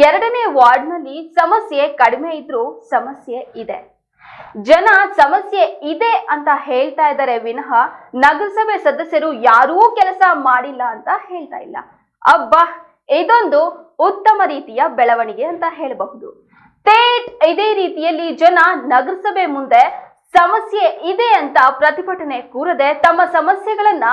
ಎರಡನೇ ವಾರ್ಡ್ನಲ್ಲಿ ಸಮಸ್ಯೆ ಕಡಿಮೆ ಇದ್ರೂ ಸಮಸ್ಯೆ ಇದೆ. ಜನ ಸಮಸ್ಯೆ ಇದೆ ಅಂತ ಹೇಳ್ತಾ ಇದ್ದಾರೆ ವಿನಃ ನಗರಸಭೆ ಸದಸ್ಯರು ಯಾರೂ ಕೆಲಸ ಮಾಡಿಲ್ಲ ಅಂತ ಹೇಳ್ತಾ ಇಲ್ಲ. ಅಬ್ಬಾ, ಇದೊಂದು ಉತ್ತಮ ರೀತಿಯ ಬೆಳವಣಿಗೆ ಅಂತ ಹೇಳಬಹುದು. ತೇಟ್ ಇದೇ ರೀತಿಯಲ್ಲಿ ಜನ ನಗರಸಭೆ ಮುಂದೆ ಸಮಸ್ಯೆ ಇದೆ ಅಂತ ಪ್ರತಿಭಟನೆ ಕೂರದೆ ತಮ್ಮ ಸಮಸ್ಯೆಗಳನ್ನ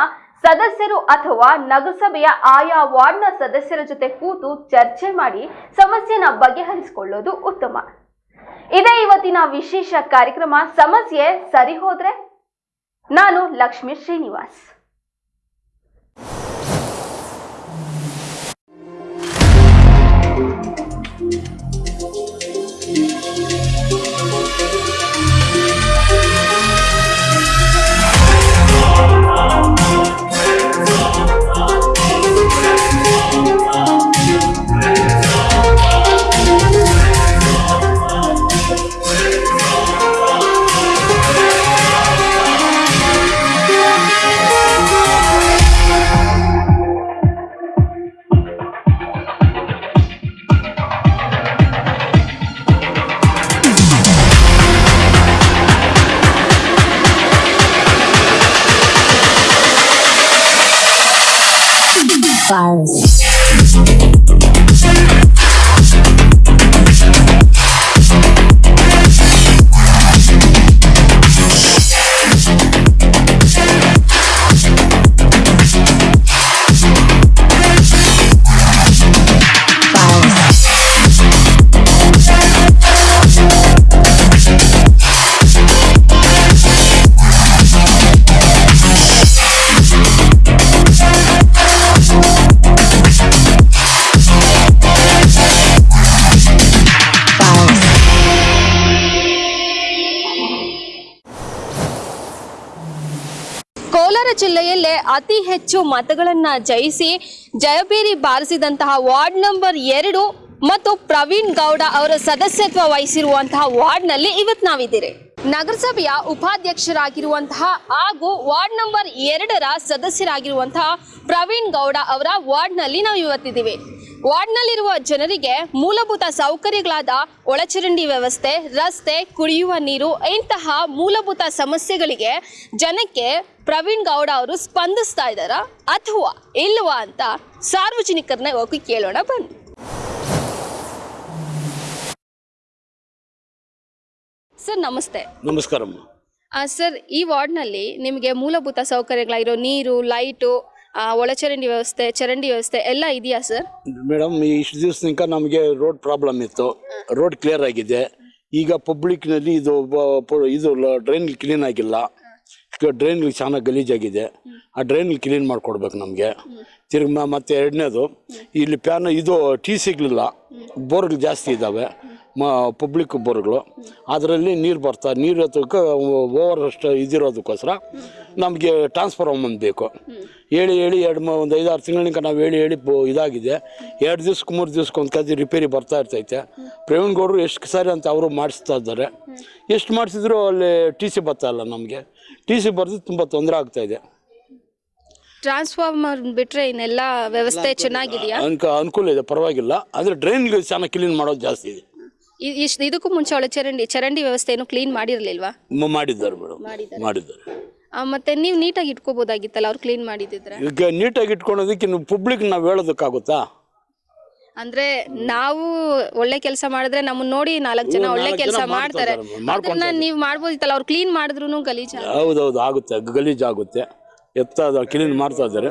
ಸದಸ್ಯರು ಅಥವಾ ನಗರಸಭೆಯ ಆಯಾ ವಾರ್ಡ್ನ ಸದಸ್ಯರ ಜೊತೆ ಕೂತು ಚರ್ಚೆ ಮಾಡಿ ಸಮಸ್ಯೆನ ಬಗೆಹರಿಸಿಕೊಳ್ಳೋದು ಉತ್ತಮ. ಇದೇ ಇವತ್ತಿನ ವಿಶೇಷ ಕಾರ್ಯಕ್ರಮ. ಸಮಸ್ಯೆ ಸರಿ ಹೋದ್ರೆ ನಾನು ಲಕ್ಷ್ಮೀ ಶ್ರೀನಿವಾಸ್. ಕೋಲಾರ ಜಿಲ್ಲೆಯಲ್ಲೇ ಅತಿ ಹೆಚ್ಚು ಮತಗಳನ್ನು ಜಯಿಸಿ ಜಯಬೇರಿ ಬಾರಿಸಿದಂತಹ ವಾರ್ಡ್ ನಂಬರ್ ಎರಡು ಮತ್ತು ಪ್ರವೀಣ್ ಗೌಡ ಅವರ ಸದಸ್ಯತ್ವ ವಹಿಸಿರುವಂತಹ ವಾರ್ಡ್ನಲ್ಲಿ ಇವತ್ತು ನಾವಿದ್ದೀರಿ. ನಗರಸಭೆಯ ಉಪಾಧ್ಯಕ್ಷರಾಗಿರುವಂತಹ ಹಾಗೂ ವಾರ್ಡ್ ನಂಬರ್ ಎರಡರ ಸದಸ್ಯರಾಗಿರುವಂತಹ ಪ್ರವೀಣ್ ಗೌಡ ಅವರ ವಾರ್ಡ್ನಲ್ಲಿ ನಾವು ಇವತ್ತಿದ್ದೀವಿ. ವಾರ್ಡ್ನಲ್ಲಿರುವ ಜನರಿಗೆ ಮೂಲಭೂತ ಸೌಕರ್ಯಗಳಾದ ಒಳಚರಂಡಿ ವ್ಯವಸ್ಥೆ, ರಸ್ತೆ, ಕುಡಿಯುವ ನೀರು ಇಂತಹ ಮೂಲಭೂತ ಸಮಸ್ಯೆಗಳಿಗೆ ಜನಕ್ಕೆ ಪ್ರವೀಣ್ ಗೌಡ ಅವರು ಸ್ಪಂದಿಸ್ತಾ ಇದ್ದಾರಾ ಅಥವಾ ಇಲ್ವಾ ಅಂತ ಸಾರ್ವಜನಿಕರನ್ನ ಹೋಗಿ ಕೇಳೋಣ ಬನ್ನಿ. ಸರ್ ನಮಸ್ತೆ. ನಮಸ್ಕಾರಮ್ಮ ಆ, ಸರ್ ಈ ವಾರ್ಡ್ನಲ್ಲಿ ನಿಮಗೆ ಮೂಲಭೂತ ಸೌಕರ್ಯಗಳಾಗಿರೋ ನೀರು ಲೈಟು ಆ, ಒಳಚರಂಡಿ ವ್ಯವಸ್ಥೆ ಚರಂಡಿ ವ್ಯವಸ್ಥೆ ಎಲ್ಲ ಇದೆಯಾ ಸರ್? ಮೇಡಮ್ ಇಷ್ಟು ದಿವಸ ತನಕ ನಮಗೆ ರೋಡ್ ಪ್ರಾಬ್ಲಮ್ ಇತ್ತು. ರೋಡ್ ಕ್ಲಿಯರ್ ಆಗಿದೆ. ಈಗ ಪಬ್ಲಿಕ್ನಲ್ಲಿ ಇದು ಬ- ಪ- ಇದು ಡ್ರೈನ್ ಕ್ಲೀನ್ ಆಗಿಲ್ಲ. ಡ್ರೈನ್ ಚೆನ್ನಾಗಿ ಗಲೀಜಾಗಿದೆ ಆ ಡ್ರೈನ್ ಕ್ಲೀನ್ ಮಾಡಿಕೊಡ್ಬೇಕು ನಮಗೆ. ತಿರ್ಗಿ ಮತ್ತೆ ಎರಡನೇದು ಇಲ್ಲಿ ಪ್ಯಾನ್ ಇದು ಟೀ ಸಿಗಲಿಲ್ಲ. ಬೋರ್ಗಳು ಜಾಸ್ತಿ ಇದ್ದಾವೆ. ಮ ಪಬ್ಲಿಕ್ ಬೋರ್ಗಳು. ಅದರಲ್ಲಿ ನೀರು ಬರ್ತಾ ನೀರು ಎತ್ತಕ್ಕೆ ಓವರ್ ಅಷ್ಟು ಇದಿರೋದಕ್ಕೋಸ್ಕರ ನಮಗೆ ಟ್ರಾನ್ಸ್ಫಾರ್ಮರ್ ಬೇಕು. ಹೇಳಿ ಹೇಳಿ ಎರಡು ಮ ಒಂದು ಐದಾರು ತಿಂಗಳಿಂದ ನಾವು ಹೇಳಿ ಹೇಳಿ ಬೋ ಇದಾಗಿದೆ. ಎರಡು ದಿವ್ಸಕ್ಕೆ ಮೂರು ದಿವ್ಸಕ್ಕೆ ಒಂದು ಕದಿ ರಿಪೇರಿ ಬರ್ತಾ ಇರ್ತೈತೆ. ಪ್ರವೀಣ್ ಗೌಡರು ಎಷ್ಟು ಸಾರಿ ಅಂತ ಅವರು ಮಾಡಿಸ್ತಾ ಇದ್ದಾರೆ. ಎಷ್ಟು ಮಾಡಿಸಿದ್ರು ಅಲ್ಲಿ ಟಿ ಸಿ ಬರ್ತಾಯಿಲ್ಲ ಇಲ್ಲ ನಮಗೆ. ಟಿ ಸಿ ಬರೆದು ತುಂಬ ತೊಂದರೆ ಆಗ್ತಾ ಇದೆ. ಟ್ರಾನ್ಸ್ಫಾರ್ಮರ್ ಬಿಟ್ರೆ ಇನ್ನೆಲ್ಲ ವ್ಯವಸ್ಥೆ ಚೆನ್ನಾಗಿದೆಯಾ? ಅನ್ಕ ಅನುಕೂಲ ಇದೆ ಪರವಾಗಿಲ್ಲ. ಆದರೆ ಡ್ರೈನ್ಗೆ ಚೆನ್ನಾಗಿ ಕ್ಲೀನ್ ಮಾಡೋದು ಜಾಸ್ತಿ ಇದೆ. ಇ- ಇಷ್ಟು ಇದಕ್ಕೂ ಮುಂಚೆ ಒಳ್ಳೆ ಚರಂಡಿ ಚರಂಡಿ ವ್ಯವಸ್ಥೆ ಏನು ಕ್ಲೀನ್ ಮಾಡಿರಲಿಲ್ವಾ? ಮ- ಮಾಡಿದ್ದಾರೆ ಮೇಡಮ್. ಮಾಡಿದ್ದಾರೆ. ಮತ್ತೆ ನೀವು ನೀಟಾಗಿ ಇಟ್ಕೋಬೋದಾಗಿತ್ತಲ್ಲ ಅವ್ರು ಕ್ಲೀನ್ ಮಾಡಿದಿದ್ರೆ ಈಗ ನೀಟಾಗಿ ಇಟ್ಕೊಳೋದಕ್ಕೆ ನೀವು ಪಬ್ಲಿಕ್ ನಾವು ಹೇಳೋದಕ್ಕಾಗುತ್ತಾ? ಅಂದ್ರೆ ನಾವು ಒಳ್ಳೆ ಕೆಲಸ ಮಾಡಿದ್ರೆ ನಮ್ಮನ್ನ ನೋಡಿ ನಾಲ್ಕು ಜನ ಒಳ್ಳೆ ನಾಲ್ಕು ಕೆಲಸ ಮಾಡ್ತಾರೆ ಮಾಡ್ಕೊತಾರೆ, ಮಾಡ್ಕೊಂತಾರೆ. ಅದನ್ನ ನೀವು ಮಾಡ್ಬೋದಿತ್ತಲ್ಲ ಅವ್ರು ಕ್ಲೀನ್ ಮಾಡಿದ್ರು ಹೌದು ಹೌದೌದು ಆಗುತ್ತೆ ಗಲೀಜು ಆಗುತ್ತೆ. ಎತ್ತ ಕ್ಲೀನ್ ಮಾಡ್ತಾ ಇದ್ದಾರೆ.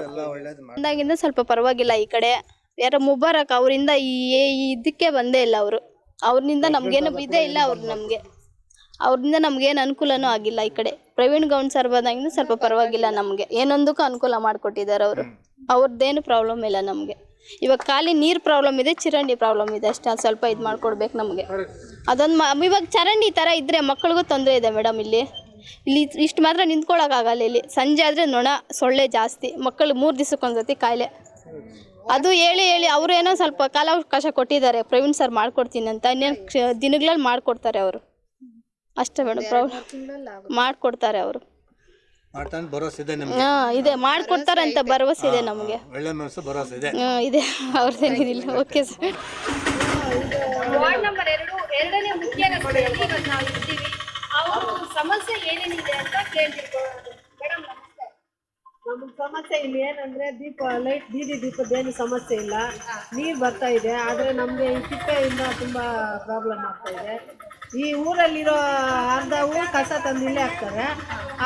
ಬಂದಾಗಿಂದ ಸ್ವಲ್ಪ ಪರವಾಗಿಲ್ಲ ಈ ಕಡೆ. ಯಾರೋ ಮುಬಾರಕ್ ಅವರಿಂದ ಈ ಈ ಇದಕ್ಕೆ ಬಂದೇ ಇಲ್ಲ ಅವರು. ಅವ್ರಿಂದ ನಮ್ಗೇನು ಇದೇ ಇಲ್ಲ ಅವ್ರು ನಮಗೆ. ಅವ್ರಿಂದ ನಮ್ಗೇನು ಅನುಕೂಲನೂ ಆಗಿಲ್ಲ ಈ ಕಡೆ. ಪ್ರವೀಣ್ ಗೌಂಡ್ ಸರ್ ಬಂದಾಗಿಂದ ಸ್ವಲ್ಪ ಪರವಾಗಿಲ್ಲ ನಮಗೆ. ಏನೊಂದಕ್ಕೂ ಅನುಕೂಲ ಮಾಡಿಕೊಟ್ಟಿದ್ದಾರೆ ಅವರು. ಅವ್ರದ್ದೇನು ಪ್ರಾಬ್ಲಮ್ ಇಲ್ಲ ನಮಗೆ. ಇವಾಗ ಖಾಲಿ ನೀರು ಪ್ರಾಬ್ಲಮ್ ಇದೆ ಚರಂಡಿ ಪ್ರಾಬ್ಲಮ್ ಇದೆ ಅಷ್ಟೇ. ಅದು ಸ್ವಲ್ಪ ಇದು ಮಾಡ್ಕೊಡ್ಬೇಕು ನಮಗೆ. ಅದೊಂದು ಮ ಇವಾಗ ಚರಂಡಿ ಥರ ಇದ್ದರೆ ಮಕ್ಕಳಿಗೂ ತೊಂದರೆ ಇದೆ ಮೇಡಮ್ ಇಲ್ಲಿ. ಇಲ್ಲಿ ಇಷ್ಟು ಮಾತ್ರ ನಿಂತ್ಕೊಳ್ಳೋಕ್ಕಾಗಲ್ಲ ಇಲ್ಲಿ. ಸಂಜೆ ಆದರೆ ನೊಣ ಸೊಳ್ಳೆ ಜಾಸ್ತಿ. ಮಕ್ಕಳು ಮೂರು ದಿವಸಕ್ಕೊಂದ್ಸತಿ ಕಾಯಿಲೆ. ಅದು ಹೇಳಿ ಹೇಳಿ ಅವರು ಏನೋ ಸ್ವಲ್ಪ ಕಾಲಾವಕಾಶ ಕೊಟ್ಟಿದ್ದಾರೆ. ಪ್ರವೀಣ್ ಸರ್ ಮಾಡ್ಕೊಡ್ತೀನಿ ಅಂತ ಇನ್ನೇನು ದಿನಗಳಲ್ಲಿ ಮಾಡ್ಕೊಡ್ತಾರೆ ಅವರು. ಅಷ್ಟೇ ಮೇಡಮ್ ಪ್ರಾಬ್ಲಮ್ ಮಾಡಿಕೊಡ್ತಾರೆ ಅವರು. ಮಾಡ್ತಾನೆ ಭರೋಸೆ ಇದೆ ನಮ್ಗೆ? ಹಾ ಇದೆ. ಮಾಡ್ಕೊಡ್ತಾರೆ ಅಂತ ಭರವಸೆ ಇದೆ ನಮಗೆ. ಒಳ್ಳೆ ಮನಸ್ಸು ಭರೋಸೆ ಇದೆ. ಹಾ ಇದೆ. ಓಕೆ ಸರ್ ವಾರ್ಡ್ ನಂಬರ್ ಎರಡು ಎರಡನೇ ಮುಖ್ಯ ರಸ್ತೆಯಲ್ಲಿ ಇವತ್ತು ನಾವು ಇದ್ದೀವಿ ಅವರು ಸಮಸ್ಯೆ ಏನೇನಿದೆ ಅಂತ ಕೇಳ್ತಿರ್ಬೋದು. ಮೇಡಮ್ ನಮಸ್ತೆ ನಮ್ಗೆ ಸಮಸ್ಯೆ ಇಲ್ಲಿ ಏನಂದ್ರೆ ದೀಪ ಲೈಟ್ ಬೀದಿ ದೀಪದ್ದೇನು ಸಮಸ್ಯೆ ಇಲ್ಲ. ನೀರು ಬರ್ತಾ ಇದೆ, ಆದರೆ ನಮಗೆ ಈ ತಿಪ್ಪೆಯಿಂದ ತುಂಬ ಪ್ರಾಬ್ಲಮ್ ಆಗ್ತಾ ಇದೆ. ಈ ಊರಲ್ಲಿರೋ ಅರ್ಧ ಊರು ಕಸ ತಂದು ಇಲ್ಲೇ ಹಾಕ್ತಾರೆ.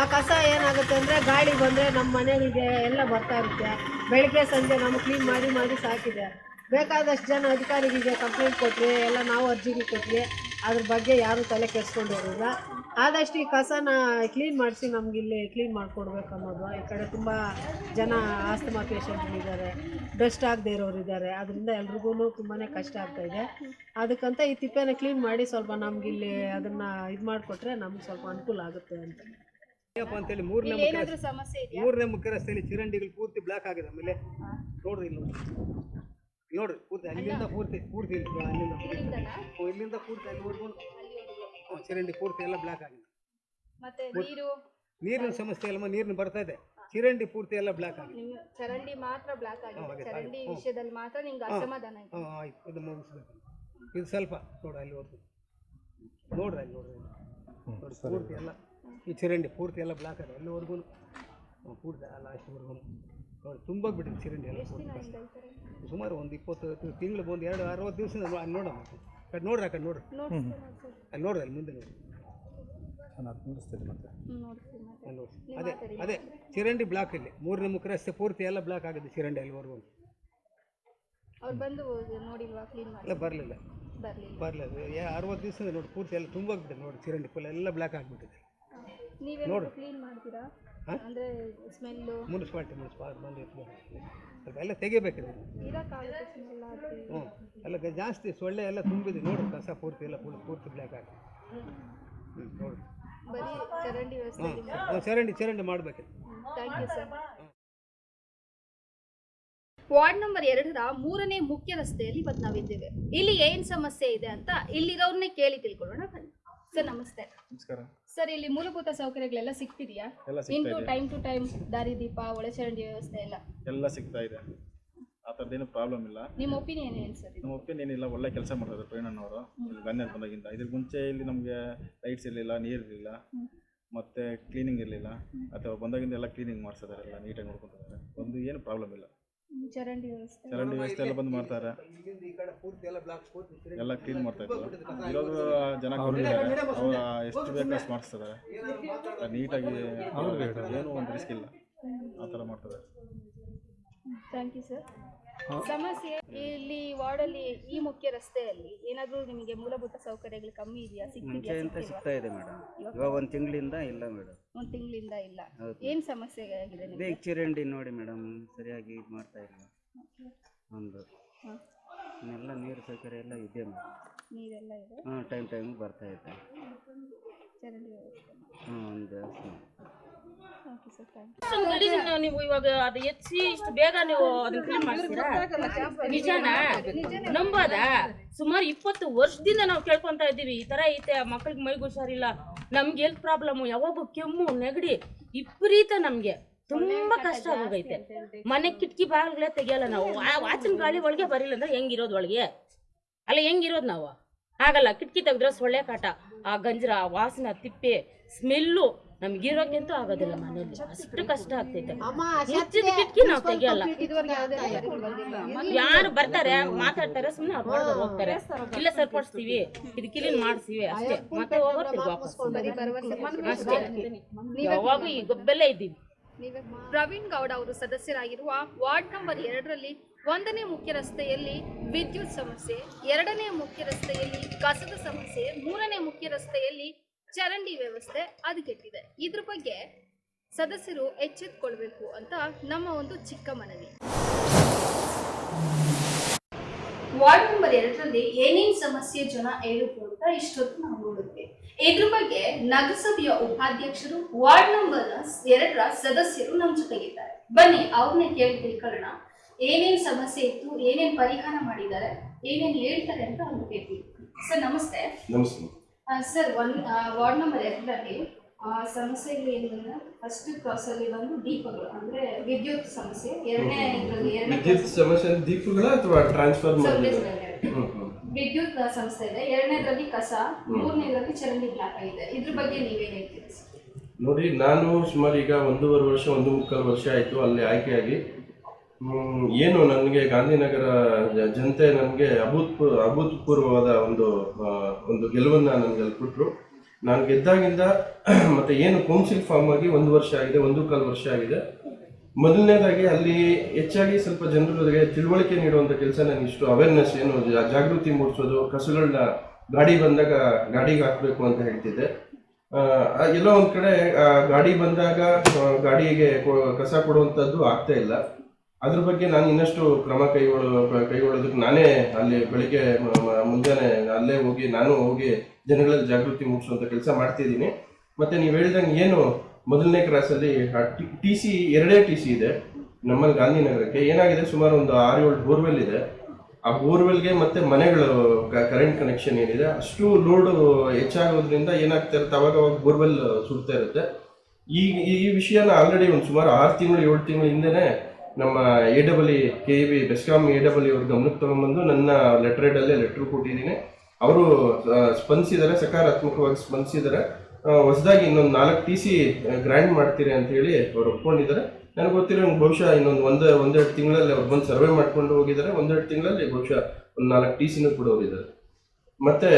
ಆ ಕಸ ಏನಾಗುತ್ತೆ ಅಂದರೆ ಗಾಳಿ ಬಂದರೆ ನಮ್ಮ ಮನೆಗಳಿಗೆ ಎಲ್ಲ ಬರ್ತಾ ಇರುತ್ತೆ. ಬೆಳಗ್ಗೆ ಸಂಜೆ ನಮ್ಗೆ ಕ್ಲೀನ್ ಮಾಡಿ ಮಾಡಿ ಸಾಕಿದೆ ಬೇಕಾದಷ್ಟು ಜನ ಅಧಿಕಾರಿಗಳಿಗೆ ಕಂಪ್ಲೇಂಟ್ ಕೊಟ್ವಿ ಎಲ್ಲ ನಾವು ಅರ್ಜಿಗಳು ಕೊಟ್ವಿ. ಅದ್ರ ಬಗ್ಗೆ ಯಾರೂ ತಲೆ ಕೆಡಿಸ್ಕೊಂಡಿರಲಿಲ್ಲ ಆದಷ್ಟು ಈ ಕಸನ ಕ್ಲೀನ್ ಮಾಡಿಸಿ ನಮ್ಗೆ ಇಲ್ಲಿ ಕ್ಲೀನ್ ಮಾಡಿಕೊಡ್ಬೇಕು ಅನ್ನೋದು ಈ ಕಡೆ ತುಂಬ ಜನ ಆಸ್ತಮಾ ಪೇಷಂಟ್ಗಳಿದ್ದಾರೆ. ಡಸ್ಟ್ ಆಗದೆ ಇರೋರು ಇದ್ದಾರೆ ಅದರಿಂದ ಎಲ್ರಿಗೂ ತುಂಬಾ ಕಷ್ಟ ಆಗ್ತಾ ಇದೆ. ಅದಕ್ಕಂತ ಈ ತಿಪ್ಪೆನ ಕ್ಲೀನ್ ಮಾಡಿ ಸ್ವಲ್ಪ ನಮ್ಗೆ ಇಲ್ಲಿ ಅದನ್ನು ಇದು ಮಾಡಿಕೊಟ್ರೆ ನಮ್ಗೆ ಸ್ವಲ್ಪ ಅನುಕೂಲ ಆಗುತ್ತೆ ಅಂತ. ಏನಪ್ಪ ಅಂತೇಳಿ ಮೂರನೇ ಮೂರನೇ ಮುಖ್ಯ ರಸ್ತೆಯಲ್ಲಿ ಚಿರಂಡಿಗಳು ಪೂರ್ತಿ ಬ್ಲಾಕ್ ಆಗಿದೆ ಆಮೇಲೆ ನೋಡ್ರಿ ಇಲ್ಲಿ ನೋಡಿ. ಇಲ್ಲಿ. ನೋಡ್ರಿ ಪೂರ್ತಿ ಅಲ್ಲಿಂದ ಪೂರ್ತಿ ಪೂರ್ತಿ ಇಲ್ಲಿ ಅಲ್ಲಿಂದ ಇಲ್ಲಿಂದ ಪೂರ್ತಿ ಅಲ್ಲಿ ಹೊಡ್ಕೊಂಡು ಚರಂಡಿ ಪೂರ್ತಿ ಎಲ್ಲ ಬ್ಲಾಕ್ ಆಗಿದೆ. ಮತ್ತೆ ನೀರು? ನೀರಿನ ಸಮಸ್ಯೆ ಅಲ್ಲಮ್ಮ ನೀರಿನ ಬರ್ತಾ ಇದೆ. ಚಿರಂಡಿ ಪೂರ್ತಿ ಎಲ್ಲ ಬ್ಲಾಕ್ ಆಗಿದೆ. ನಿಮ್ ಚರಂಡಿ ಮಾತ್ರ ಬ್ಲಾಕ್ ಆಗಿದೆ. ಹಾಗೆ, ಚರಂಡಿ ಹಾಗೆ. ಹ್ಮ್. ವಿಷಯದಲ್ಲಿ ಮಾತ್ರ ನಿಮ್ಗೆ ಅಸಮಾಧಾನ ಇದೆ ಹಾಂ ಆಯ್ತು. ಇದು ಮುಗಿಸ್ಬೇಕು. ಇದು ಸ್ವಲ್ಪ ನೋಡ್ರಿ ನೋಡ್ರಿ ಅಲ್ಲಿ ನೋಡ್ರಿ. ಅಲ್ಲಿ. ನೋಡಿ ಪೂರ್ತಿ ಎಲ್ಲ ಈ ಚರಂಡಿ ಪೂರ್ತಿ ಎಲ್ಲ ಬ್ಲಾಕ್ ಆಗಿದೆ. ಅಲ್ಲಿವರೆಗೂ ಪೂರ್ತಿ ಅಲ್ಲ ಅಷ್ಟುವರೆಗೂ ನೋಡಿ ತುಂಬ ಬಿಟ್ಟಿದೆ ಚರಂಡಿ ಎಲ್ಲ ಸುಮಾರು ಒಂದು ಇಪ್ಪತ್ತು ತಿಂಗಳು ಒಂದು ಎರಡು ಅರವತ್ತು ದಿವಸ ಅಲ್ಲಿ ನೋಡಮ್ಮ ಕಡೆ ನೋಡ್ರಿ ಆ ಕಡೆ ನೋಡ್ರಿ. ಅಲ್ಲಿ ನೋಡ್ರಿ ಅಲ್ಲಿ ಮುಂದೆ ನೋಡ್ರಿ. ಅದೇ ಅದೇ ಚಿರಂಡಿ ಬ್ಲಾಕ್ ಇಲ್ಲಿ. ಮೂರನೇ ಮುಖ ರಸ್ತೆ ಪೂರ್ತಿ ಎಲ್ಲ ಬ್ಲಾಕ್ ಆಗಿದೆ ಚಿರಂಡಿ ಅಲ್ಲಿವರೆಗೂ. ಇಲ್ಲ ಬಂದು ನೋಡಿಲ್ವಾ ಕ್ಲೀನ್ ಮಾಡಿ? ಎಲ್ಲ ಬರಲಿಲ್ಲ. ಬರ್ಲಿಲ್ಲ. ಅರವತ್ತು ದಿವಸ ನೋಡಿ ಪೂರ್ತಿ ಎಲ್ಲ ತುಂಬ ಬಿಟ್ಟಿದೆ ನೋಡಿ ಚಿರಂಡಿ ಫುಲ್ ಎಲ್ಲ ಬ್ಲಾಕ್ ಆಗಿಬಿಟ್ಟಿದೆ. ನೋಡಿ ಕ್ಲೀನ್ ಮಾಡ್ತೀರಾ? ಅಂದ್ರೆ ಸ್ಮೆಲ್ಲು. ಮುನ್ಸಿಪಾಲ್ಟಿ ಎತ್ಕೊಂಡು ಸ್ವಲ್ಪ ಎಲ್ಲ ತೆಗಿಬೇಕಿದೆ. ಹ್ಞೂ ಎಲ್ಲ ಗ- ಜಾಸ್ತಿ ಸೊಳ್ಳೆ ಎಲ್ಲ ತುಂಬಿದೆ. ನೋಡು ಕಸ ಪೂರ್ತಿ ಎಲ್ಲ ಫುಲ್ ಪೂರ್ತಿ ಬ್ಲ್ಯಾಕ್ ಆಗಿ ಹ್ಞೂ ನೋಡಿ. ಬರೀ ಚರಂಡಿ ವ್ಯವಸ್ಥೆ ಹ್ಞೂ ಚರಂಡಿ ಚರಂಡಿ ಮಾಡಬೇಕು thank you sir ward number ಎರಡರ ಮೂರನೇ ಮುಖ್ಯ ರಸ್ತೆಯಲ್ಲಿ ಇವತ್ತು ನಾವಿದ್ದೇವೆ ಇಲ್ಲಿ ಏನು ಸಮಸ್ಯೆ ಇದೆ ಅಂತ ಇಲ್ಲಿರೋರನ್ನೇ ಕೇಳಿ ತಿಳ್ಕೊಳ್ಳೋಣ ಬನ್ನಿ. ಸರ್ ನಮಸ್ತೆ. ನಮಸ್ಕಾರ. ಸರ್ ಇಲ್ಲಿ ಮೂಲಭೂತ ಸೌಕರ್ಯಗಳೆಲ್ಲ ಸಿಗ್ತಿದೆಯಾ? ಎಲ್ಲ ಇನ್ ಸಿಗ್ತಾ ಟು ಇದೆ. ಟೈಮ್ ಟು ಟೈಮ್ ದಾರಿ ದೀಪ ಒಳಚರಂಡಿ ವ್ಯವಸ್ಥೆ ಎಲ್ಲ. ಎಲ್ಲ ಸಿಗ್ತಾ ಇದೆ. ಆ ಥರದ್ದೇನು ಪ್ರಾಬ್ಲಮ್ ಇಲ್ಲ. ನಿಮ್ಮ ಒಪಿನಿಯನ್ ಏನು ಸರ್ ನಿಮ್ಮ ನಮ್ಮ ಒಪಿನಿಯನ್ ಏನಿಲ್ಲ ಒಳ್ಳೆ ಕೆಲಸ ಮಾಡ್ತಾರೆ ಇಲ್ಲಿ ಬಂದೆ ಬಂದಾಗಿಂದ. ಇದ್ರ ಮುಂಚೆ ಇಲ್ಲಿ ನಮಗೆ ಲೈಟ್ಸ್ ಇರಲಿಲ್ಲ ನೀರು ಇರಲಿಲ್ಲ. ಮತ್ತು ಕ್ಲೀನಿಂಗ್ ಇರಲಿಲ್ಲ. ಅಥವಾ ಬಂದಾಗಿಂದ ಎಲ್ಲ ಕ್ಲೀನಿಂಗ್ ಮಾಡಿಸಿದ್ದಾರೆ ಎಲ್ಲ ನೀಟಾಗಿ ನೋಡ್ಕೊತಾರೆ ಒಂದು ಏನು ಪ್ರಾಬ್ಲಮ್ ಇಲ್ಲ. ಚರಂಡಿ ವ್ಯವಸ್ಥೆ. ಚರಂಡಿ ವ್ಯವಸ್ಥೆ ಎಲ್ಲ ಬಂದ್ ಮಾಡ್ತಾರೆ. ಇಲ್ಲಿಂದ ಈ ಕಡೆ ಪೂರ್ತಿ ಎಲ್ಲ ಬ್ಲಾಕ್ ಪೂರ್ತಿ ಎಲ್ಲ ಕ್ಲೀನ್ ಮಾಡ್ತಾ ಇದ್ದಾರೆ ಇರೋದು ಜನ ಕೊಟ್ಟಿದ್ದಾರೆ ಅವ್ರು ಎಷ್ಟು ಬೇಕು ಅಷ್ಟು ಮಾಡಿಸ್ತಾರೆ ನೀಟಾಗಿ ಏನು ಒಂದು ರಿಸ್ಕ್ ಇಲ್ಲ. ಆ ಥರ ಮಾಡ್ತಾರೆ ಥ್ಯಾಂಕ್ ಯು ಸರ್ ಸಮಸ್ಯೆ ಇಲ್ಲಿ ವಾರ್ಡಲ್ಲಿ ಈ ಮುಖ್ಯ ರಸ್ತೆಯಲ್ಲಿ ಏನಾದರೂ ನಿಮಗೆ ಮೂಲಭೂತ ಸೌಕರ್ಯಗಳು ಕಮ್ಮಿ ಇದೆಯಾ ಮುಂಚೆ ಅಂತ ಸಿಗ್ತಾ ಇದೆ ಮೇಡಮ್ ಇವಾಗ ಒಂದು ತಿಂಗಳಿಂದ ಇಲ್ಲ ಮೇಡಮ್ ಒಂದು ತಿಂಗಳಿಂದ ಇಲ್ಲ. ಹೌದು. ಏನ್ ಸಮಸ್ಯೆ ಆಗಿದೆ ನಿಮಗೆ? ಬೇಗ ಚರಂಡಿ ನೋಡಿ ಮೇಡಮ್ ಸರಿಯಾಗಿ ಇದು ಮಾಡ್ತಾ ಇಲ್ಲ. ಒಂದು. ಎಲ್ಲ ನೀರು ಸೌಕರ್ಯ ಎಲ್ಲ ಇದೆ ಮೇಡಮ್ ನೀರೆಲ್ಲ ಇದೆ? ಹಾಂ ಟೈಮ್ ಟೈಮಿಗೆ ಬರ್ತಾ ಇದೆ. ಚರಂಡಿ ವ್ಯವಸ್ಥೆ. ಹಾಂ ಒಂದು. ನೀವು ಬೇಗ ನೀವು ಅದನ್ನ ಕ್ಲೀನ್ ಮಾಡ್ತೀರಾ? ನಿಜನಾ? ನಂಬೋದ? ಸುಮಾರು ಇಪ್ಪತ್ತು ವರ್ಷದಿಂದ ನಾವು ಕೇಳ್ಕೊಂತ ಇದ್ದೀವಿ. ಈ ತರ ಐತೆ ಮಕ್ಳಿಗೆ ಮೈಗೆ ಹುಷಾರಿಲ್ಲ ನಮ್ಗೆ ಹೆಲ್ತ್ ಪ್ರಾಬ್ಲಮ್ ಯಾವಾಗ ಕೆಮ್ಮು, ನೆಗಡಿ, ವಿಪರೀತ ನಮ್ಗೆ. ತುಂಬಾ ಕಷ್ಟ ಆಗೋಗೈತೆ. ಮನೆ ಕಿಟಕಿ ಬಾಗಿಲೇ ತೆಗಿಯಲ್ಲ ನಾವು. ಆ ವಾಚಿನ ಗಾಳಿ ಒಳಗೆ ಬರಿಲ್ಲ ಅಂದ್ರೆ ಹೆಂಗಿರೋದು ಒಳಗೆ? ಅಲ್ಲ, ಹೆಂಗಿರೋದು ನಾವು? ಆಗಲ್ಲ, ಕಿಟಕಿ ತೆಗೆದ್ರೆ ಸೊಳ್ಳೆ ಕಾಟ. ಆ ಗಂಜರ, ಆ ವಾಸನ, ತಿಪ್ಪೆ ಸ್ಮೆಲ್ಲು ನಮ್ಗಿರೋಕ್ಕಂತೂ ಆಗೋದಿಲ್ಲ ಮನೇಲಿ ಅಷ್ಟು ಕಷ್ಟ ಆಗ್ತೈತೆ. ಕಿಟಕಿ ನಾವು ತೆಗಿಯಲ್ಲ. ಯಾರು ಬರ್ತಾರೆ ಮಾತಾಡ್ತಾರೆ ಸುಮ್ಮನೆ ಅವ್ರು ಹೋಗ್ತಾರೆ. ಇಲ್ಲ ಸರಿಪಡಿಸ್ತೀವಿ ಇದು ಕ್ಲೀನ್ ಮಾಡಿಸ್ತೀವಿ ಅಷ್ಟೇ. ಮತ್ತೆ ಹೋಗೋರ್ತೀವಿ ವಾಪಸ್ ಅಷ್ಟೇ. ಯಾವಾಗೂ ಈ ಗೊಬ್ಬೆಲ್ಲೇ ಇದ್ದೀವಿ. ಪ್ರವೀಣ್ ಗೌಡ ಅವರು ಸದಸ್ಯರಾಗಿರುವ ವಾರ್ಡ್ ನಂಬರ್ ಎರಡರಲ್ಲಿ ಒಂದನೇ ಮುಖ್ಯ ರಸ್ತೆಯಲ್ಲಿ ವಿದ್ಯುತ್ ಸಮಸ್ಯೆ ಎರಡನೇ ಮುಖ್ಯ ರಸ್ತೆಯಲ್ಲಿ ಕಸದ ಸಮಸ್ಯೆ ಮೂರನೇ ಮುಖ್ಯ ರಸ್ತೆಯಲ್ಲಿ ಚರಂಡಿ ವ್ಯವಸ್ಥೆ ಹದಗೆಟ್ಟಿದೆ ಇದ್ರ ಬಗ್ಗೆ ಸದಸ್ಯರು ಎಚ್ಚೆತ್ಕೊಳ್ಬೇಕು ಅಂತ ನಮ್ಮ ಒಂದು ಚಿಕ್ಕ ಮನವಿ. ವಾರ್ಡ್ ನಂಬರ್ ಎರಡರಲ್ಲಿ ಏನೇನ್ ಸಮಸ್ಯೆ ಜನ ಹೇಳಿದ್ರು ಅಂತ ಇಷ್ಟೊತ್ತು ನಾವು ನೋಡುತ್ತೆ ಇದ್ರ ಬಗ್ಗೆ ನಗರಸಭೆಯ ಉಪಾಧ್ಯಕ್ಷರು ವಾರ್ಡ್ ನಂಬರ್ ಎರಡರ ಸದಸ್ಯರು ನಮ್ಮ ಜೊತೆಗಿದ್ದಾರೆ. ಬನ್ನಿ ಅವ್ರನ್ನ ಕೇಳಿ ತಿಳ್ಕೊಳ್ಳೋಣ. ಏನೇನ್ ಸಮಸ್ಯೆ ಇತ್ತು ಏನೇನ್ ಪರಿಹಾರ ಮಾಡಿದ್ದಾರೆ ಏನೇನ್ ಹೇಳ್ತಾರೆ ಅಂತ ಅವ್ರು ಕೇಳ್ತೀವಿ. ಸರ್ ನಮಸ್ತೆ. ನಮಸ್ತೆ. ಸರ್ ಒಂದು ವಾರ್ಡ್ ನಂಬರ್ ಎರಡರಲ್ಲಿ ಸಮಸ್ಯೆಗಳು ಏನಂದ್ರೆ ಫಸ್ಟ್ ಕ್ರಾಸ್ ಅಲ್ಲಿ ಬಂದು ದೀಪಗಳು ಅಂದ್ರೆ ವಿದ್ಯುತ್ ಸಮಸ್ಯೆ. ಎರಡನೇ ಇದರಲ್ಲಿ ಎರಡನೇ ವಿದ್ಯುತ್ ಸಮಸ್ಯೆ ದೀಪಗಳ ಅಥವಾ ಟ್ರಾನ್ಸ್ಫರ್ ಸಮಸ್ಯೆ ವಿದ್ಯುತ್ ಸಂಸ್ಥೆ ಇದೆ. ಎರಡನೇದ್ರಲ್ಲಿ ಕಸ ಮೂರನೇದ್ರಲ್ಲಿ ಚರಂಡಿ ಬ್ಲಾಕ್ ಆಗಿದೆ. ಇದ್ರ ಬಗ್ಗೆ ನೀವೇನು ಹೇಳ್ತೀರಿ? ನೋಡಿ ನಾನು ಸುಮಾರು ಈಗ ಒಂದೂವರೆ ವರ್ಷ ಒಂದು ಮುಕ್ಕಾಲು ವರ್ಷ ಆಯಿತು. ಅಲ್ಲಿ ಆಯ್ಕೆಯಾಗಿ ಏನು ನನಗೆ ಗಾಂಧಿನಗರ ಜನತೆ ನನಗೆ ಅಭೂತ್ಪೂ ಅಭೂತಪೂರ್ವವಾದ ಒಂದು ಒಂದು ಗೆಲುವನ್ನ ನನಗೆ ಅಲ್ಲಿ ಕೊಟ್ಟರು ನಾನು ಗೆದ್ದಾಗಿಂದ ಮತ್ತೆ ಏನು ಕೌನ್ಸಿಲ್ ಫಾರ್ಮ್ ಆಗಿ ಒಂದು ವರ್ಷ ಆಗಿದೆ, ಒಂದು ಕಾಲು ವರ್ಷ ಆಗಿದೆ. ಮೊದಲನೇದಾಗಿ ಅಲ್ಲಿ ಹೆಚ್ಚಾಗಿ ಸ್ವಲ್ಪ ಜನರಿಗೆ ತಿಳುವಳಿಕೆ ನೀಡುವಂಥ ಕೆಲಸ ನನಗೆ ಇಷ್ಟು ಅವೇರ್ನೆಸ್ ಏನು ಜಾಗೃತಿ ಮೂಡಿಸೋದು ಕಸಗಳನ್ನ ಗಾಡಿ ಬಂದಾಗ ಗಾಡಿಗೆ ಹಾಕಬೇಕು ಅಂತ ಹೇಳ್ತಿದ್ದೆ. ಎಲ್ಲೋ ಒಂದು ಕಡೆ ಗಾಡಿ ಬಂದಾಗ ಗಾಡಿಗೆ ಕಸ ಕೊಡುವಂಥದ್ದು ಆಗ್ತಾ ಇಲ್ಲ. ಅದ್ರ ಬಗ್ಗೆ ನಾನು ಇನ್ನಷ್ಟು ಕ್ರಮ ಕೈಗೊಳ್ಳೋ, ಕೈಗೊಳ್ಳೋದಕ್ಕೆ ನಾನೇ ಅಲ್ಲಿ ಬೆಳಿಗ್ಗೆ ಮುಂಜಾನೆ ಅಲ್ಲೇ ಹೋಗಿ, ನಾನು ಹೋಗಿ ಜನಗಳಲ್ಲಿ ಜಾಗೃತಿ ಮೂಡಿಸುವಂತ ಕೆಲಸ ಮಾಡ್ತಿದ್ದೀನಿ. ಮತ್ತೆ ನೀವು ಹೇಳಿದಂಗೆ ಏನು ಮೊದಲನೇ ಕ್ರಾಸಲ್ಲಿ ಟಿ ಸಿ ಎರಡೇ ಟಿ ಸಿ ಇದೆ, ನಮ್ಮಲ್ಲಿ ಗಾಂಧಿನಗರಕ್ಕೆ. ಏನಾಗಿದೆ, ಸುಮಾರು ಒಂದು ಆರು ಏಳು ಬೋರ್ವೆಲ್ ಇದೆ. ಆ ಬೋರ್ವೆಲ್ಗೆ ಮತ್ತೆ ಮನೆಗಳು ಕರೆಂಟ್ ಕನೆಕ್ಷನ್ ಏನಿದೆ, ಅಷ್ಟು ಲೋಡು ಹೆಚ್ಚಾಗೋದ್ರಿಂದ ಏನಾಗ್ತಾ ಇರುತ್ತೆ, ಅವಾಗ ಅವಾಗ ಬೋರ್ವೆಲ್ ಸುಡ್ತಾ ಇರುತ್ತೆ. ಈ ಈ ವಿಷಯನ ಆಲ್ರೆಡಿ ಒಂದು ಸುಮಾರು ಆರು ತಿಂಗಳು, ಏಳು ತಿಂಗಳ ಹಿಂದೆನೆ ನಮ್ಮ A double E K B BESCOM A double E ಅವ್ರ ಗಮನಕ್ಕೆ ತೊಗೊಂಬಂದು ನನ್ನ ಲೆಟ್ರೇಡಲ್ಲೇ ಲೆಟ್ರ್ ಕೊಟ್ಟಿದ್ದೀನಿ. ಅವರು ಸ್ಪಂದಿಸಿದ್ದಾರೆ, ಸಕಾರಾತ್ಮಕವಾಗಿ ಸ್ಪಂದಿಸಿದ್ದಾರೆ. ಹೊಸದಾಗಿ ಇನ್ನೊಂದು ನಾಲ್ಕು ಟಿ ಸಿ ಗ್ರ್ಯಾಂಡ್ ಮಾಡ್ತೀರಿ ಅಂತ ಹೇಳಿ ಅವ್ರು ಒಪ್ಕೊಂಡಿದ್ದಾರೆ. ನನಗೆ ಗೊತ್ತಿರೋ ಬಹುಶಃ ಇನ್ನೊಂದು ಒಂದು, ಒಂದೆರಡು ತಿಂಗಳಲ್ಲಿ ಅವ್ರು ಬಂದು ಸರ್ವೆ ಮಾಡ್ಕೊಂಡು ಹೋಗಿದ್ದಾರೆ. ಒಂದೆರಡು ತಿಂಗಳಲ್ಲಿ ಬಹುಶಃ ಒಂದು ನಾಲ್ಕು ಟಿ ಸಿನೂ ಕೂಡ ಹೋಗಿದ್ದಾರೆ. ಮತ್ತು,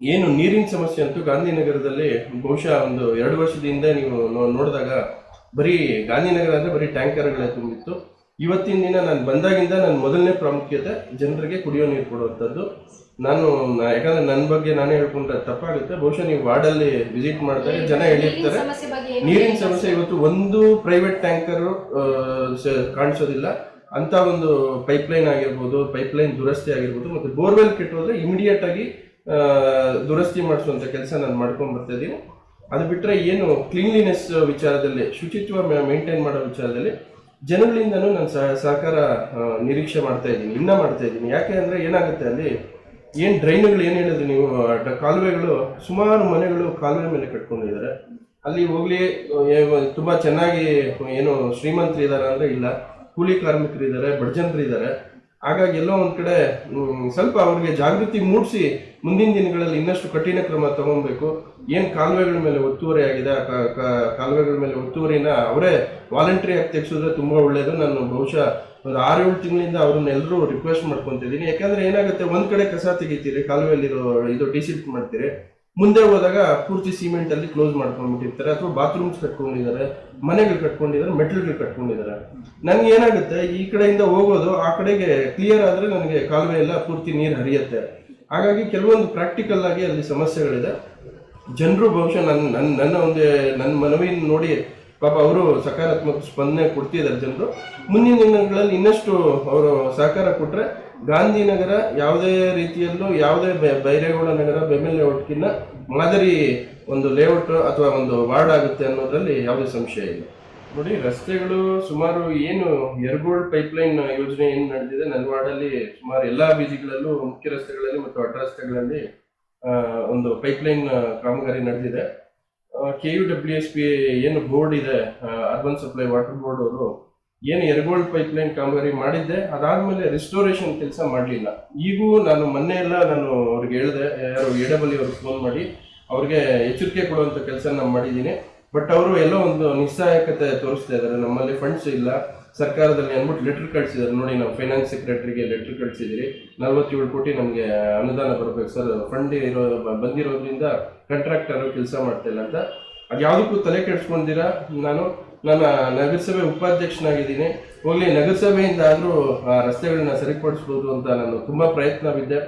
ಏನು ನೀರಿನ ಸಮಸ್ಯೆ ಅಂತೂ ಗಾಂಧಿನಗರದಲ್ಲಿ ಬಹುಶಃ ಒಂದು ಎರಡು ವರ್ಷದಿಂದ ನೀವು ನೋಡಿದಾಗ ಬರೀ ಗಾಂಧಿನಗರ ಅಂದರೆ ಬರೀ ಟ್ಯಾಂಕರ್ಗಳೇ ತುಂಬಿತ್ತು. ಇವತ್ತಿನ ದಿನ ನಾನು ಬಂದಾಗಿಂದ ನನ್ನ ಮೊದಲನೇ ಪ್ರಾಮುಖ್ಯತೆ ಜನರಿಗೆ ಕುಡಿಯೋ ನೀರು ಕೊಡುವಂಥದ್ದು. ನಾನು ಯಾಕಂದ್ರೆ ನನ್ನ ಬಗ್ಗೆ ನಾನೇ ಹೇಳ್ಕೊಂಡ್ರೆ ತಪ್ಪಾಗುತ್ತೆ. ಬಹುಶಃ ನೀವು ವಾರ್ಡಲ್ಲಿ ವಿಸಿಟ್ ಮಾಡಿದಾಗ ಜನ ಹೇಳಿರ್ತಾರೆ ನೀರಿನ ಸಮಸ್ಯೆ ಇವತ್ತು ಒಂದು ಪ್ರೈವೇಟ್ ಟ್ಯಾಂಕರ್ ಕಾಣಿಸೋದಿಲ್ಲ. ಅಂತ ಒಂದು ಪೈಪ್ಲೈನ್ ಆಗಿರ್ಬೋದು ಪೈಪ್ಲೈನ್ ದುರಸ್ತಿ ಆಗಿರ್ಬೋದು ಮತ್ತೆ ಬೋರ್ವೆಲ್ ಕೆಟ್ಟೋದ್ರೆ ಇಮಿಡಿಯೇಟ್ ಆಗಿ ದುರಸ್ತಿ ಮಾಡಿಸುವಂತ ಕೆಲಸ ನಾನು ಮಾಡ್ಕೊಂಡ್ ಬರ್ತಾ ಇದ್ದೀನಿ. ಅದು ಬಿಟ್ಟರೆ ಏನು ಕ್ಲೀನ್ಲಿನೆಸ್ ವಿಚಾರದಲ್ಲಿ, ಶುಚಿತ್ವ ಮೇಂಟೈನ್ ಮಾಡೋ ವಿಚಾರದಲ್ಲಿ ಜನಗಳಿಂದನೂ ನಾನು ಸಹ ಸಹಕಾರ ನಿರೀಕ್ಷೆ ಮಾಡ್ತಾ ಇದ್ದೀನಿ ಇನ್ನ ಮಾಡ್ತಾ ಇದ್ದೀನಿ. ಯಾಕೆ ಅಂದರೆ ಏನಾಗುತ್ತೆ ಅಲ್ಲಿ ಏನು ಡ್ರೈನ್ಗಳು ಏನು ಹೇಳಿದ್ರಿ ನೀವು ಕಾಲುವೆಗಳು, ಸುಮಾರು ಮನೆಗಳು ಕಾಲುವೆ ಮೇಲೆ ಕಟ್ಕೊಂಡಿದ್ದಾರೆ. ಅಲ್ಲಿ ಹೋಗ್ಲಿ ತುಂಬ ಚೆನ್ನಾಗಿ ಏನು ಶ್ರೀಮಂತರು ಇದ್ದಾರೆ ಅಂದ್ರೆ ಇಲ್ಲ. ಕೂಲಿ ಕಾರ್ಮಿಕರು ಇದ್ದಾರೆ ಬಡಜನರು ಇದ್ದಾರೆ ಹಾಗಾಗಿ ಎಲ್ಲೋ ಒಂದು ಕಡೆ ಸ್ವಲ್ಪ ಅವರಿಗೆ ಜಾಗೃತಿ ಮೂಡಿಸಿ ಮುಂದಿನ ದಿನಗಳಲ್ಲಿ ಇನ್ನಷ್ಟು ಕಠಿಣ ಕ್ರಮ ತಗೊಬೇಕು. ಏನು ಕಾಲುವೆಗಳ ಮೇಲೆ ಒತ್ತುವರಿ ಆಗಿದೆ, ಆ ಕಾಲುವೆಗಳ ಮೇಲೆ ಒತ್ತುವರಿನ ಅವರೇ ವಾಲಂಟ್ರಿ ಆಗಿ ತೆಗೆಸಿದ್ರೆ ತುಂಬಾ ಒಳ್ಳೇದು. ನಾನು ಬಹುಶಃ ಒಂದು ಆರು ಏಳು ತಿಂಗಳಿಂದ ಅವ್ರನ್ನೆಲ್ಲರೂ ರಿಕ್ವೆಸ್ಟ್ ಮಾಡ್ಕೊತಿದ್ದೀನಿ ಯಾಕಂದ್ರೆ ಏನಾಗುತ್ತೆ, ಒಂದು ಕಡೆ ಕಸ ತೆಗಿತೀರಿ, ಕಾಲುವೆಯಲ್ಲಿರೋ ಇದು ಡಿಸಿಪ್ಟ್ ಮಾಡ್ತೀರಿ. ಮುಂದೆ ಹೋದಾಗ ಪೂರ್ತಿ ಸಿಮೆಂಟ್ ಅಲ್ಲಿ ಕ್ಲೋಸ್ ಮಾಡ್ಕೊಂಡ್ಬಿಟ್ಟಿರ್ತಾರೆ ಅಥವಾ ಬಾತ್ರೂಮ್ಸ್ ಕಟ್ಕೊಂಡಿದ್ದಾರೆ, ಮನೆಗಳು ಕಟ್ಕೊಂಡಿದ್ದಾರೆ, ಮೆಟ್ಲುಗಳು ಕಟ್ಕೊಂಡಿದ್ದಾರೆ. ನನ್ಗೆ ಏನಾಗುತ್ತೆ, ಈ ಕಡೆಯಿಂದ ಹೋಗೋದು, ಆ ಕಡೆಗೆ ಕ್ಲಿಯರ್ ಆದ್ರೆ ನನಗೆ ಕಾಲುವೆ ಎಲ್ಲ ಪೂರ್ತಿ ನೀರು ಹರಿಯುತ್ತೆ. ಹಾಗಾಗಿ ಕೆಲವೊಂದು ಪ್ರಾಕ್ಟಿಕಲ್ ಆಗಿ ಅಲ್ಲಿ ಸಮಸ್ಯೆಗಳಿದೆ. ಜನರು ಬಹುಶಃ ನನ್ನ ನನ್ನ ನನ್ನ ಒಂದು ನನ್ನ ಮನವಿನ ನೋಡಿ ಪಾಪ ಅವರು ಸಕಾರಾತ್ಮಕ ಸ್ಪಂದನೆ ಕೊಡ್ತಿದ್ದಾರೆ ಜನರು. ಮುಂದಿನ ದಿನಗಳಲ್ಲಿ ಇನ್ನಷ್ಟು ಅವರು ಸಹಕಾರ ಕೊಟ್ರೆ ಗಾಂಧಿನಗರ ಯಾವುದೇ ರೀತಿಯಲ್ಲೂ ಯಾವುದೇ ಬೈರೇಗೌಡ ನಗರ ಬೆಮ್ಮೆಲ್ ಲೇಔಟ್ಗಿನ್ನ ಮಾದರಿ ಒಂದು ಲೇಔಟ್ ಅಥವಾ ಒಂದು ವಾರ್ಡ್ ಆಗುತ್ತೆ ಅನ್ನೋದರಲ್ಲಿ ಯಾವುದೇ ಸಂಶಯ ಇಲ್ಲ. ನೋಡಿ, ರಸ್ತೆಗಳು ಸುಮಾರು ಏನು ಎರಗೋಲ್ಡ್ ಪೈಪ್ಲೈನ್ ಯೋಜನೆ ಏನು ನಡೆದಿದೆ ನನ್ನ ವಾರ್ಡಲ್ಲಿ ಸುಮಾರು ಎಲ್ಲ ಬೀದಿಗಳಲ್ಲೂ ಮುಖ್ಯ ರಸ್ತೆಗಳಲ್ಲಿ ಮತ್ತು ಅಡ್ಡ ರಸ್ತೆಗಳಲ್ಲಿ ಒಂದು ಪೈಪ್ಲೈನ್ ಕಾಮಗಾರಿ ನಡೆದಿದೆ. K U W S P ಏನು ಬೋರ್ಡ್ ಇದೆ ಅರ್ಬನ್ ಸಪ್ಲೈ ವಾಟರ್ ಬೋರ್ಡ್ ಅವರು ಏನು ಯರಗೋಳ್ ಪೈಪ್ಲೈನ್ ಕಾಮಗಾರಿ ಮಾಡಿದ್ದೆ, ಅದಾದ್ಮೇಲೆ ರಿಸ್ಟೋರೇಷನ್ ಕೆಲಸ ಮಾಡಲಿಲ್ಲ. ಈಗೂ ನಾನು ಮೊನ್ನೆ ಎಲ್ಲ ನಾನು ಅವ್ರಿಗೆ ಹೇಳಿದೆ, ಯಾರು ಎ ಅವ್ರಿಗೆ ಫೋನ್ ಮಾಡಿ, ಅವ್ರಿಗೆ ಎಚ್ಚರಿಕೆ ಕೊಡುವಂತ ಕೆಲಸ ನಾನು ಮಾಡಿದ್ದೀನಿ. ಬಟ್ ಅವರು ಎಲ್ಲ ಒಂದು ನಿಸ್ಸಹಾಯಕತೆ ತೋರಿಸ್ತಾ ಇದ್ದಾರೆ. ನಮ್ಮಲ್ಲಿ ಫಂಡ್ಸ್ ಇಲ್ಲ. ಸರ್ಕಾರದಲ್ಲಿ ಅಂದ್ಬಿಟ್ಟು ಲೆಟರ್ ಕಳಿಸಿದ್ದಾರೆ. ನೋಡಿ, ನಾವು ಫೈನಾನ್ಸ್ ಸೆಕ್ರೆಟರಿಗೆ ಲೆಟರ್ ಕಳಿಸಿದಿರಿ ನಲ್ವತ್ತೇಳು ಕೋಟಿ ನಮಗೆ ಅನುದಾನ ಬರಬೇಕು ಸರ್. ಫಂಡ್ ಇರೋ, ಬಂದಿರೋದ್ರಿಂದ ಕಂಟ್ರಾಕ್ಟರ್ ಕೆಲಸ ಮಾಡ್ತಾ ಇಲ್ಲ ಅಂತ. ಅದು ಯಾವುದಕ್ಕೂ ತಲೆ ಕೆಡಿಸ್ಕೊಂಡಿರ ನಾನು. ನನ್ನ ನಗರಸಭೆ ಉಪಾಧ್ಯಕ್ಷನಾಗಿದ್ದೀನಿ. ಹೋಗ್ಲಿ ನಗರಸಭೆಯಿಂದ ಆದರೂ ಆ, ರಸ್ತೆಗಳನ್ನ ಸರಿಪಡಿಸ್ಬೋದು ಅಂತ ನಾನು ತುಂಬ ಪ್ರಯತ್ನ ಬಿದ್ದೆ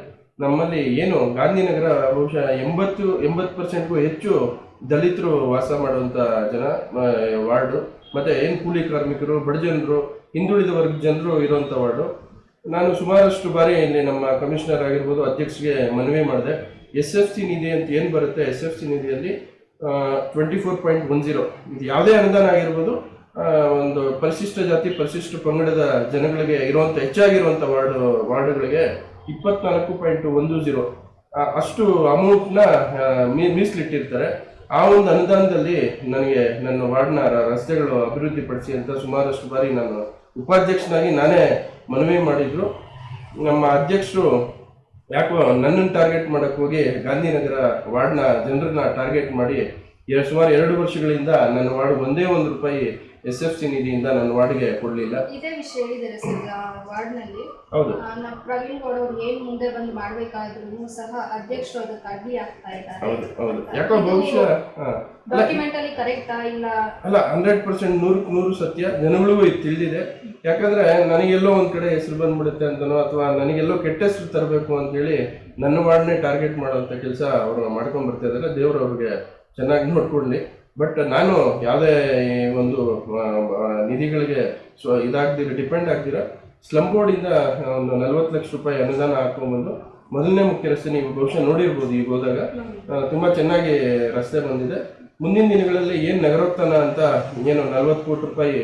ನಮ್ಮಲ್ಲಿ ಏನು, ಗಾಂಧಿನಗರ ಬಹುಶಃ ಎಂಬತ್ತು ಎಂಬತ್ತು ಪರ್ಸೆಂಟ್ಗೂ ಹೆಚ್ಚು ದಲಿತರು ವಾಸ ಮಾಡುವಂಥ ಜನ ವಾರ್ಡು, ಮತ್ತು ಏನು ಕೂಲಿ ಕಾರ್ಮಿಕರು, ಬಡಜನರು, ಹಿಂದುಳಿದ ವರ್ಗ ಜನರು ಇರುವಂಥ ವಾರ್ಡು. ನಾನು ಸುಮಾರಷ್ಟು ಬಾರಿ ಇಲ್ಲಿ ನಮ್ಮ ಕಮಿಷನರ್ ಆಗಿರ್ಬೋದು, ಅಧ್ಯಕ್ಷರಿಗೆ ಮನವಿ ಮಾಡಿದೆ. ಎಸ್ ಎಫ್ ಸಿ ನಿಧಿ ಅಂತ ಏನು ಬರುತ್ತೆ, ಎಸ್ ಎಫ್ ಸಿ ನಿಧಿಯಲ್ಲಿ twenty four point one zero ಇದು ಯಾವುದೇ ಅನುದಾನ ಆಗಿರ್ಬೋದು ಒಂದು ಪರಿಶಿಷ್ಟ ಜಾತಿ, ಪರಿಶಿಷ್ಟ ಪಂಗಡದ ಜನಗಳಿಗೆ ಇರುವಂಥ ಹೆಚ್ಚಾಗಿರುವಂಥ ವಾರ್ಡ್, ವಾರ್ಡ್ಗಳಿಗೆ ಇಪ್ಪತ್ನಾಲ್ಕು ಪಾಯಿಂಟ್ ಒಂದು ಜೀರೋ ಅಷ್ಟು ಅಮೌಂಟ್ನ ಮೀಸಲಿಟ್ಟಿರ್ತಾರೆ. ಆ ಒಂದು ಅನುದಾನದಲ್ಲಿ ನನಗೆ ನನ್ನ ವಾರ್ಡ್ನ ರಸ್ತೆಗಳು ಅಭಿವೃದ್ಧಿ ಪಡಿಸಿ ಅಂತ ಸುಮಾರಷ್ಟು ಬಾರಿ ನಾನು ಉಪಾಧ್ಯಕ್ಷನಾಗಿ ನಾನೇ ಮನವಿ ಮಾಡಿದ್ರು. ನಮ್ಮ ಅಧ್ಯಕ್ಷರು ಯಾಕೋ ನನ್ನನ್ನು ಟಾರ್ಗೆಟ್ ಮಾಡಕ್ ಹೋಗಿ ಗಾಂಧಿನಗರ ವಾರ್ಡ್ನ ಜನರನ್ನ ಟಾರ್ಗೆಟ್ ಮಾಡಿ ಎರಡು ಸುಮಾರು ಎರಡು ವರ್ಷಗಳಿಂದ ನನ್ನ ವಾರ್ಡ್ ಒಂದೇ ಒಂದು ರೂಪಾಯಿ ಎಸ್ ಎಫ್ ಸಿ ನಿಧಿಯಿಂದ ನನ್ನ ವಾರ್ಡ್ಗೆ ಕೊಡಲಿಲ್ಲ. ಇದೇ ವಿಷಯ ಹೇಳಿದ್ದಾರೆ ಸರ್ ವಾರ್ಡ್ನಲ್ಲಿ. ಹೌದು. ನಮ್ಮ ಪ್ರವೀಣ್ ಗೌಡ ಅವ್ರು ಏನ್ ಮುಂದೆ ಬಂದು ಮಾಡ್ಬೇಕಾದ್ರೂ ಸಹ ಅಧ್ಯಕ್ಷರು ಅದಕ್ಕೆ ಅಡ್ಡಿ ಆಗ್ತಾ ಇದ್ದಾರೆ. ಹೌದು ಹೌದು. ಯಾಕೋ ಬಹುಶಃ ಡಾಕ್ಯುಮೆಂಟ್ ಅಲ್ಲಿ ಕರೆಕ್ಟಾ ಇಲ್ಲ? ಅಲ್ಲ ಹಂಡ್ರೆಡ್ ಪರ್ಸೆಂಟ್ ನೂರಕ್ಕೆ ನೂರು ಸತ್ಯ ಜನಗಳಿಗೂ ಇದು ತಿಳಿದಿದೆ. ಯಾಕಂದ್ರೆ ನನಗೆಲ್ಲೋ ಒಂದ್ ಕಡೆ ಹೆಸರು ಬಂದ್ಬಿಡುತ್ತೆ ಅಂತನೋ ಅಥವಾ ನನಗೆಲ್ಲೋ ಕೆಟ್ಟ ಹೆಸರು ತರಬೇಕು ಅಂತೇಳಿ ನನ್ನ ವಾರ್ಡ್ನೇ ಟಾರ್ಗೆಟ್ ಮಾಡುವಂತ ಕೆಲಸ ಅವರು ಮಾಡ್ಕೊಂಡ್ ಬರ್ತಾ ಇದ್ದಾರೆ. ದೇವ್ರು ಅವ್ರಿಗೆ ಚೆನ್ನಾಗಿ ನೋಡ್ಕೊಳ್ಳಿ. ಬಟ್ ನಾನು ಯಾವುದೇ ಒಂದು ನಿಧಿಗಳಿಗೆ ಸ್ವ ಇದಾಗ್ದಿರ ಡಿಪೆಂಡ್ ಆಗ್ದಿರ ಸ್ಲಮ್ ಬೋರ್ಡಿಂದ ಒಂದು ನಲ್ವತ್ತು ಲಕ್ಷ ರೂಪಾಯಿ ಅನುದಾನ ಹಾಕೊಂಡ್ಬಂದು, ಮೊದಲನೇ ಮುಖ್ಯ ರಸ್ತೆ ನೀವು ಬಹುಶಃ ನೋಡಿರ್ಬೋದು ಈಗ ಹೋದಾಗ. ತುಂಬಾ ಚೆನ್ನಾಗಿ ರಸ್ತೆ ಬಂದಿದೆ. ಮುಂದಿನ ದಿನಗಳಲ್ಲಿ ಏನು ನಗರೋತ್ಥಾನ ಅಂತ ಏನು ನಲ್ವತ್ತು ಕೋಟಿ ರೂಪಾಯಿ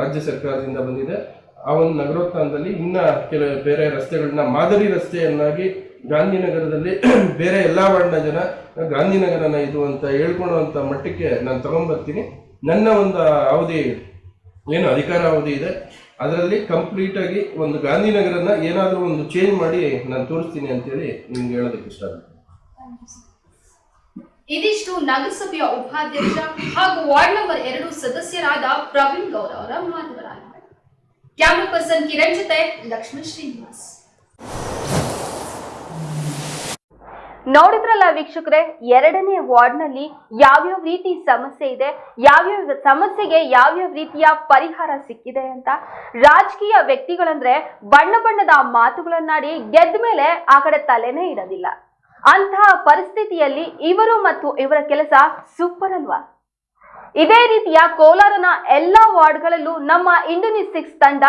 ರಾಜ್ಯ ಸರ್ಕಾರದಿಂದ ಬಂದಿದೆ, ಆ ಒಂದು ನಗರೋತ್ಥಾನದಲ್ಲಿ ಇನ್ನ ಕೆಲ ಬೇರೆ ರಸ್ತೆಗಳನ್ನ ಮಾದರಿ ರಸ್ತೆಯನ್ನಾಗಿ ಗಾಂಧಿನಗರದಲ್ಲಿ ಬೇರೆ ಎಲ್ಲ ವರ್ಣ ಜನ ಗಾಂಧಿನಗರನ ಇದು ಅಂತ ಹೇಳ್ಕೊಳ್ಳುವಂಥ ಮಟ್ಟಕ್ಕೆ ನಾನು ತಗೊಂಡ್ಬರ್ತೀನಿ ನನ್ನ ಒಂದು ಅವಧಿ ಏನು ಅಧಿಕಾರ ಅವಧಿ ಇದೆ. ಅದರಲ್ಲಿ ಕಂಪ್ಲೀಟಾಗಿ ಒಂದು ಗಾಂಧಿನಗರನ ಏನಾದರೂ ಒಂದು ಚೇಂಜ್ ಮಾಡಿ ನಾನು ತೋರಿಸ್ತೀನಿ ಅಂತೇಳಿ ನಿಮ್ಗೆ ಹೇಳೋದಕ್ಕೆ ಇಷ್ಟ ಆಗುತ್ತೆ. ಇದಿಷ್ಟು ನಗರಸಭೆಯ ಉಪಾಧ್ಯಕ್ಷ ಹಾಗೂ ವಾರ್ಡ್ ನಂಬರ್ ಎರಡು ಸದಸ್ಯರಾದ ಪ್ರವೀಣ್ ಗೌಡ ಅವರ ಮಾತುಗಳಾಗಿವೆ ಕ್ಯಾಮ್ರಾ ಪರ್ಸನ್ ಕಿರಣ್ ಜೊತೆ ಲಕ್ಷ್ಮಣ್ ಶ್ರೀನಿವಾಸ್. ನೋಡಿದ್ರಲ್ಲ ವೀಕ್ಷಕರೆ, ಎರಡನೇ ವಾರ್ಡ್ನಲ್ಲಿ ಯಾವ್ಯಾವ ರೀತಿ ಸಮಸ್ಯೆ ಇದೆ, ಯಾವ್ಯಾವ ಸಮಸ್ಯೆಗೆ ಯಾವ್ಯಾವ ರೀತಿಯ ಪರಿಹಾರ ಸಿಕ್ಕಿದೆ ಅಂತ ರಾಜಕೀಯ ವ್ಯಕ್ತಿಗಳಂದ್ರೆ ಬಣ್ಣ ಬಣ್ಣದ ಮಾತುಗಳನ್ನಾಡಿ ಗೆದ್ದ ಮೇಲೆ ಆ ಕಡೆ ತಲೆನೇ ಇಡೋದಿಲ್ಲ. ಅಂತಹ ಪರಿಸ್ಥಿತಿಯಲ್ಲಿ ಇವರು ಮತ್ತು ಇವರ ಕೆಲಸ ಸೂಪರ್ ಅಲ್ವಾ? ಇದೇ ರೀತಿಯ ಕೋಲಾರನ ಎಲ್ಲಾ ವಾರ್ಡ್ಗಳಲ್ಲೂ ನಮ್ಮ ಇಂಡೋನಿಸ್ಟಿಕ್ಸ್ ತಂಡ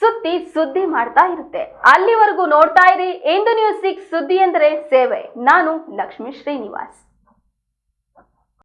ಸುತ್ತಿ ಸುದ್ದಿ ಮಾಡ್ತಾ ಇರುತ್ತೆ. ಅಲ್ಲಿವರೆಗೂ ನೋಡ್ತಾ ಇರಿ ಇಂದು ನ್ಯೂಸ್ ಸಿಕ್ಸ್ ಸುದ್ದಿ ಎಂದರೆ ಸೇವೆ. ನಾನು ಲಕ್ಷ್ಮೀ ಶ್ರೀನಿವಾಸ್.